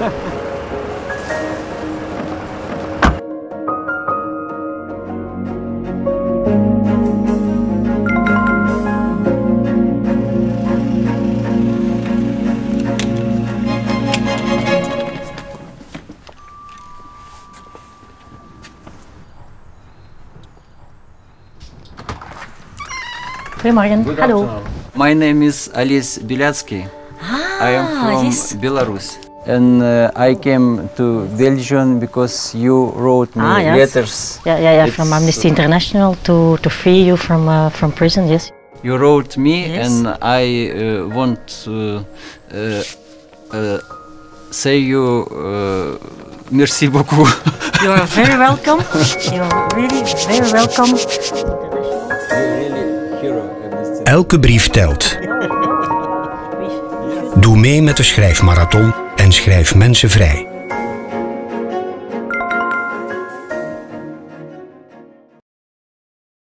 Ha ha. Goedemorgen. Hallo. My name is Ales Bialiatski. I am Ah, from yes. Belarus. And uh, I came to Belgium because you wrote me Ah, yes. letters. Yeah, yeah, yeah. From Amnesty International to, to free you from uh, from prison. Yes. You wrote me, Yes. and I uh, want to uh, uh, say you uh, merci beaucoup. You are very welcome. you are really very welcome. Elke brief telt. Doe mee met de schrijfmarathon en schrijf mensen vrij.